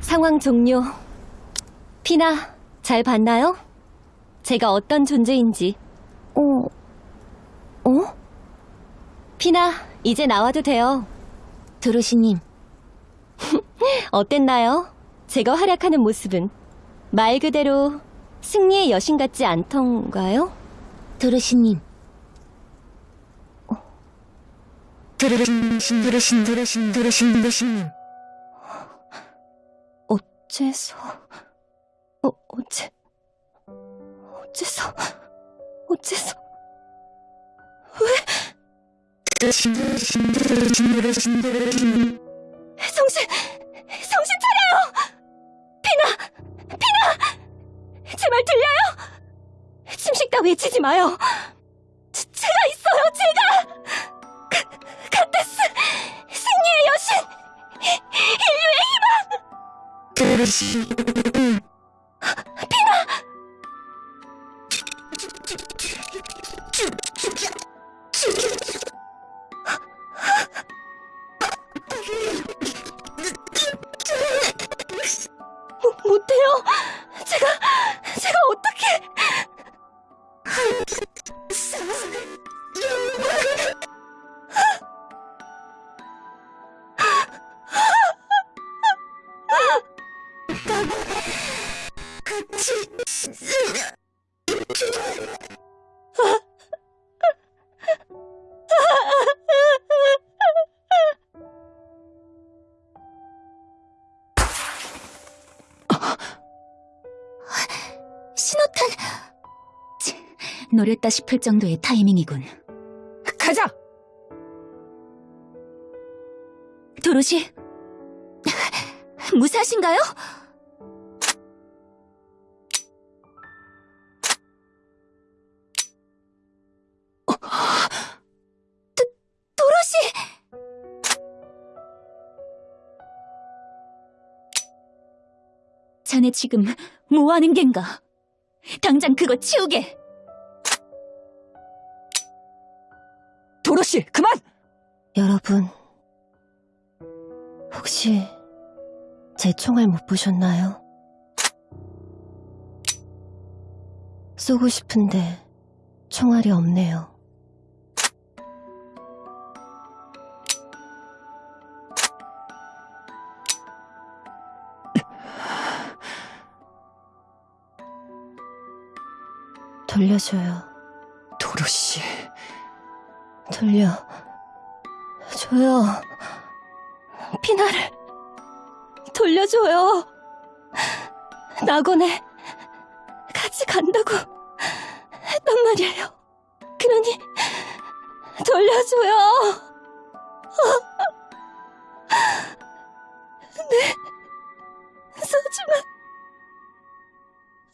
상황 종료. 피나, 잘 봤나요? 제가 어떤 존재인지. 어, 어? 피나, 이제 나와도 돼요. 도로시님, 어땠나요? 제가 활약하는 모습은 말 그대로 승리의 여신 같지 않던가요? 도로시님. 도로신, 도로신, 도로신, 도로신, 도로신. 어째서... 어, 어째... 어째서... 어째서... 도로신, 도로신, 도로신. 정신... 정신 차려요! 피나! 피나! 제말 들려요? 침식 따위 외치지 마요. 苦し。ピナ 신호탄! 치, 노렸다 싶을 정도의 타이밍이군. 가자! 도로시, 무사하신가요? 자네 지금 뭐 하는 겐가? 당장 그거 치우게! 도로시, 그만! 여러분, 혹시 제 총알 못 보셨나요? 쏘고 싶은데 총알이 없네요. 돌려줘요. 도로시. 돌려. 줘요. 피나를 돌려줘요. 낙원에 같이 간다고 했단 말이에요. 그러니 돌려줘요. 네, 소중한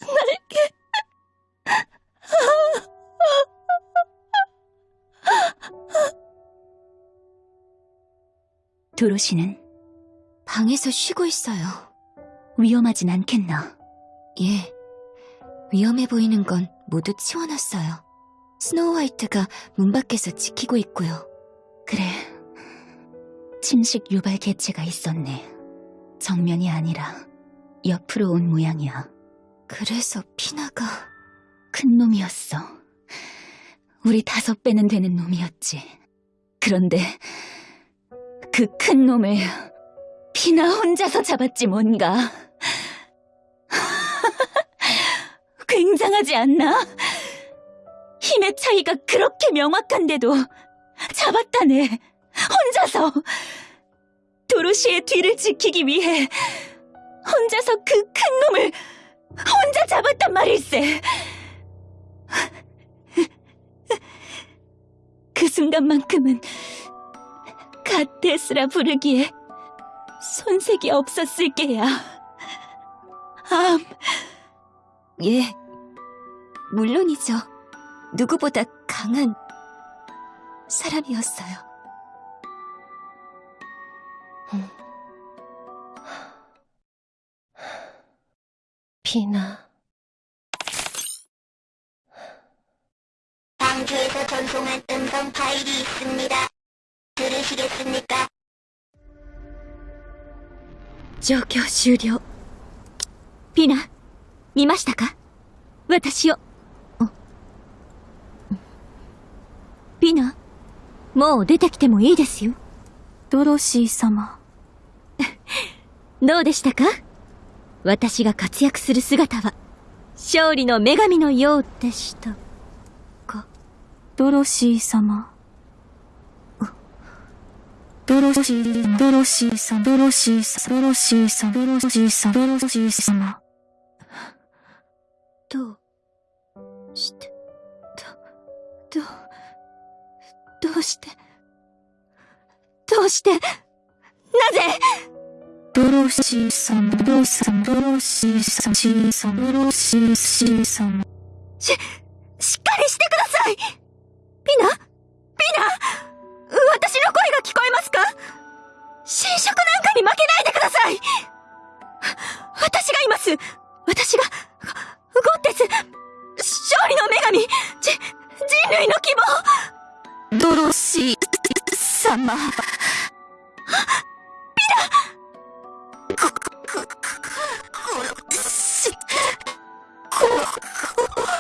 날개. 도로시는 방에서 쉬고 있어요. 위험하진 않겠나? 예. 위험해 보이는 건 모두 치워놨어요. 스노우 화이트가 문 밖에서 지키고 있고요. 그래. 침식 유발 개체가 있었네. 정면이 아니라 옆으로 온 모양이야. 그래서 피나가 큰 놈이었어. 우리 다섯 배는 되는 놈이었지. 그런데 그 큰 놈을 피나 혼자서 잡았지 뭔가. 굉장하지 않나? 힘의 차이가 그렇게 명확한데도 잡았다네. 혼자서. 도로시의 뒤를 지키기 위해 혼자서 그 큰 놈을 혼자 잡았단 말일세. 그 순간만큼은 가테스라 부르기에 손색이 없었을 게야. 암. 예, 물론이죠. 누구보다 강한 사람이었어요. 피나. 帰りすみだ苦しげすみか状況終了ピナ見ましたか私をピナもう出てきてもいいですよドロシー様どうでしたか私が活躍する姿は勝利の女神のようでしたドロシー様。ドロシー、ドロシーさん、ドロシーさん、ドロシーさん、ドロシーさん、ドロシー様。どうして、ど、どう、どうして、どうして、なぜ？ドロシーさん、ドロシーさん、ドロシーさん、シーさん、ドロシー、シーさん。しっかりしてくださいピナ？ピナ？私の声が聞こえますか？侵食なんかに負けないでください！私がいます！私が、ゴッテス勝利の女神じ、人類の希望！ドロシー様。できませんそんなこ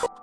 と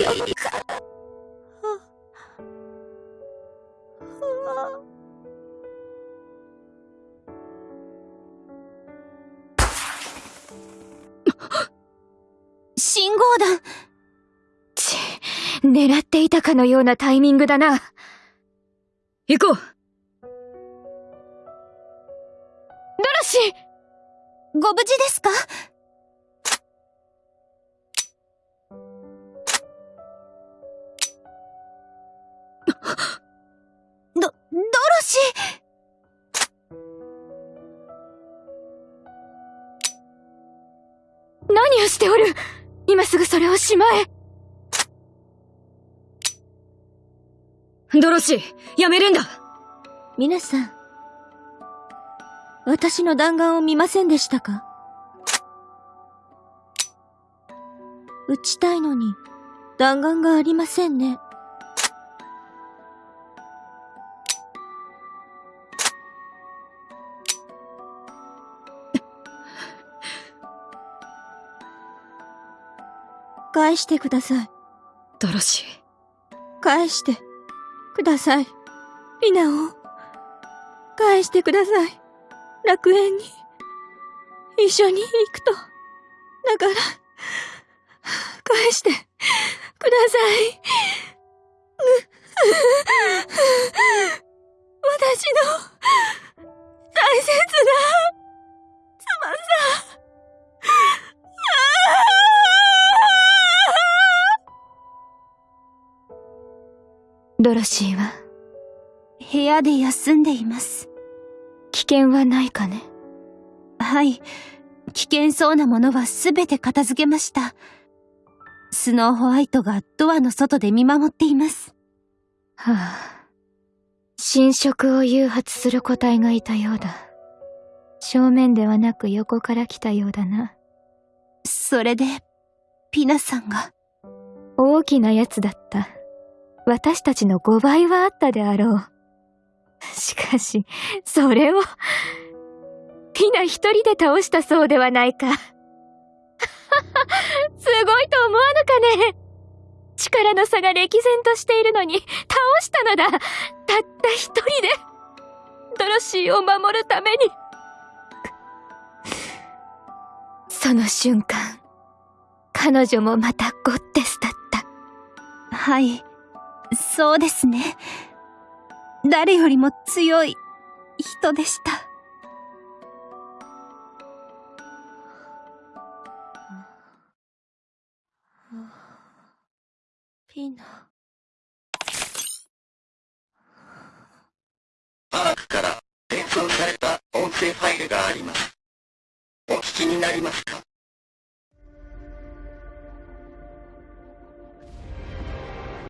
よかった。信号弾ち、狙っていたかのようなタイミングだな。行こうドロシーご無事ですか？ど、ドロシ何をしておる。今すぐそれをしまえ。ドロシー、やめるんだ。皆さん、私の弾丸を見ませんでしたか？撃ちたいのに、弾丸がありませんね。返してください。ドロシ返してください。リナを返してください。楽園に一緒に行くと。だから、返してください。私の大切な妻さドロシーは、部屋で休んでいます。危険はないかね？はい。危険そうなものはすべて片付けました。スノーホワイトがドアの外で見守っています。はあ。侵食を誘発する個体がいたようだ。正面ではなく横から来たようだな。それで、ピナさんが。大きなやつだった。私たちの5倍はあったであろう。しかし、それを、ピナ一人で倒したそうではないか。すごいと思わぬかね力の差が歴然としているのに、倒したのだたった一人でドロシーを守るためにその瞬間、彼女もまたゴッテスだった。はい。そうですね。誰よりも強い人でした。ピナ。アークから転送された音音声ファイルがあります。お聞きになりますか？